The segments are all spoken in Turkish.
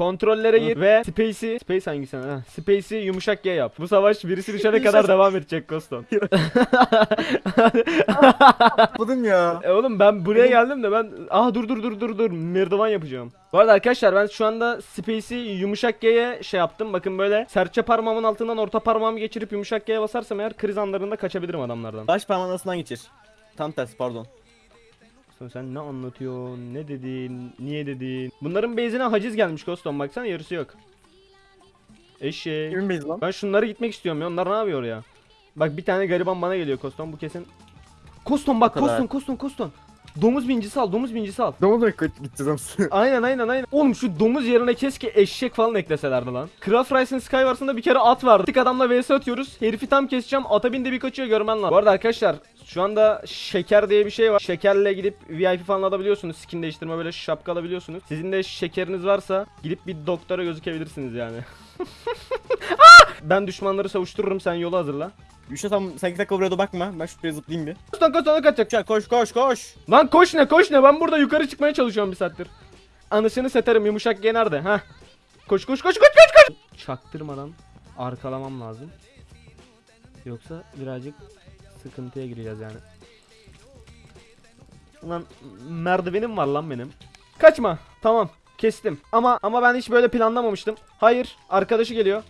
Kontrollere gir ve Space'i Space hangisi? Ha, Space'i yumuşak G yap. Bu savaş birisi düşene kadar devam edecek Koston. Yapmadım ya. E oğlum ben buraya geldim de ben ah dur dur dur dur dur merdiven yapacağım. Bu arada arkadaşlar ben şu anda Space'i yumuşak G'ye şey yaptım. Bakın böyle serçe parmağımın altından orta parmağımı geçirip yumuşak G'ye basarsam eğer kriz anlarında kaçabilirim adamlardan. Baş parmağın arasından geçir. Tam tersi pardon. Koston sen ne anlatıyorsun? Ne dedin? Niye dedin? Bunların base'ine haciz gelmiş Koston baksana yarısı yok. Eşek. Kimin bezi lan? Ben şunlara gitmek istiyorum ya. Onlar ne yapıyor ya? Bak bir tane gariban bana geliyor Koston bu kesin. Koston bak. Koston Koston Koston. Domuz bincisi al domuz bincisi al. Domuz mu gideceğiz amsı? Aynen aynen aynen. Oğlum şu domuz yerine keşke eşek falan ekleselerdi lan. Craft Rice'ın Skywars'ında bir kere at vardı. Tık adamla vs atıyoruz. Herifi tam keseceğim. Ata bindi bir kaçıyor görmen lazım. Bu arada arkadaşlar şu anda şeker diye bir şey var. Şekerle gidip VIP falan alabiliyorsunuz. Skin değiştirme böyle şapka alabiliyorsunuz. Sizin de şekeriniz varsa gidip bir doktora gözükebilirsiniz yani. Ah! ben düşmanları savuştururum sen yolu hazırla. Yuşa tam sen iki dakika buraya da bakma. Ben şuraya zıplayayım bir. Koston koston kaçacak. Yuşa koş koş koş. Lan koş ne koş ne ben burada yukarı çıkmaya çalışıyorum bir saattir. Anısını seterim yumuşak G nerede ha? Koş koş koş koş koş koş. Çaktırmadan arkalamam lazım. Yoksa birazcık sıkıntıya gireceğiz yani. Ulan merdivenim var lan benim. Kaçma. Tamam. Kestim. Ama ama ben hiç böyle planlamamıştım. Hayır, arkadaşı geliyor.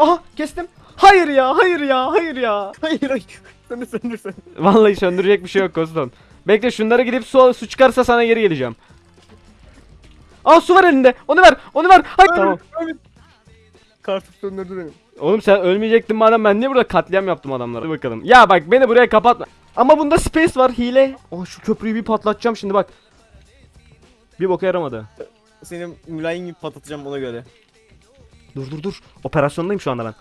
Aha, kestim. Hayır ya, hayır ya, hayır ya. Hayır hayır. Söndür söndür söndür. Vallahi söndürecek bir şey yok Koston. Bekle şunlara gidip su, su çıkarsa sana geri geleceğim. Aa su var elinde. Onu ver. Onu ver. Hayır. Tamam. Kartı söndürdü beni. Oğlum sen ölmeyecektin madem ben niye burada katliam yaptım adamlara? Hadi bakalım. Ya bak beni buraya kapatma. Ama bunda space var hile. Oh şu köprüyü bir patlatacağım şimdi bak. Bir boka yaramadı. Seni mülayim gibi patlatacağım ona göre. Dur dur dur. Operasyondayım şu anda ben.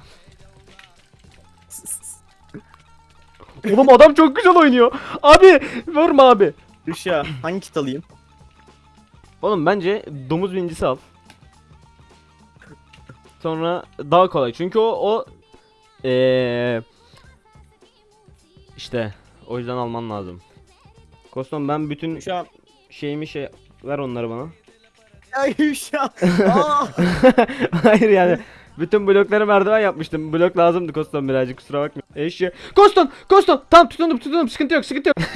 Oğlum adam çok güzel oynuyor. Abi vurma abi. Yuşa hangi kit alayım? Oğlum bence domuz bincisi al. Sonra daha kolay. Çünkü o o eee işte o yüzden alman lazım. Koston ben bütün Yuşa. şeyimi şey ver onları bana. Aa! Hayır yani bütün blokları merdiven yapmıştım. Blok lazımdı Koston birazcık kusura bakma. Eşya. Koston! Koston! Tamam tutundum tutundum sıkıntı yok sıkıntı yok.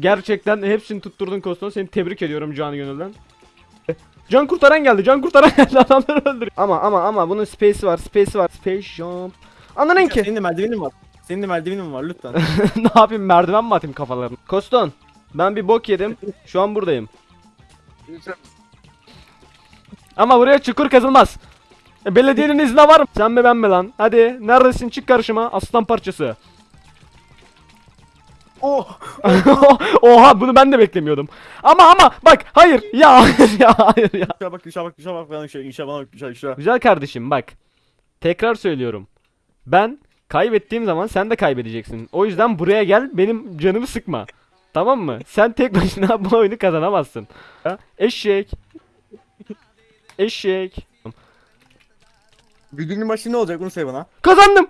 Gerçekten hepsini tutturdun Koston. Seni tebrik ediyorum canı gönülden. Can kurtaran geldi. Can kurtaran geldi. Adamları öldürüyor. Ama ama ama bunun space'i var. Space'i var. Space jump. Anladın ki. Senin de merdivenin var. Senin de merdivenin var lütfen. ne yapayım merdiven mi atayım kafalarına? Koston. Ben bir bok yedim. Şu an buradayım. Ama buraya çukur kazılmaz. E, belediyenin izni var mı? Sen mi ben mi lan? Hadi neredesin çık karşıma aslan parçası. oh! Oha bunu ben de beklemiyordum. Ama ama bak hayır ya hayır ya hayır ya. Yuşa bak Yuşa bak Yuşa bak bana Yuşa Yuşa bana bak Yuşa Yuşa. Güzel kardeşim bak. Tekrar söylüyorum. Ben kaybettiğim zaman sen de kaybedeceksin. O yüzden buraya gel benim canımı sıkma. Tamam mı? Sen tek başına bu oyunu kazanamazsın. Ha? Eşek. Eşek. Videonun başı ne olacak bunu söyle bana. Kazandım.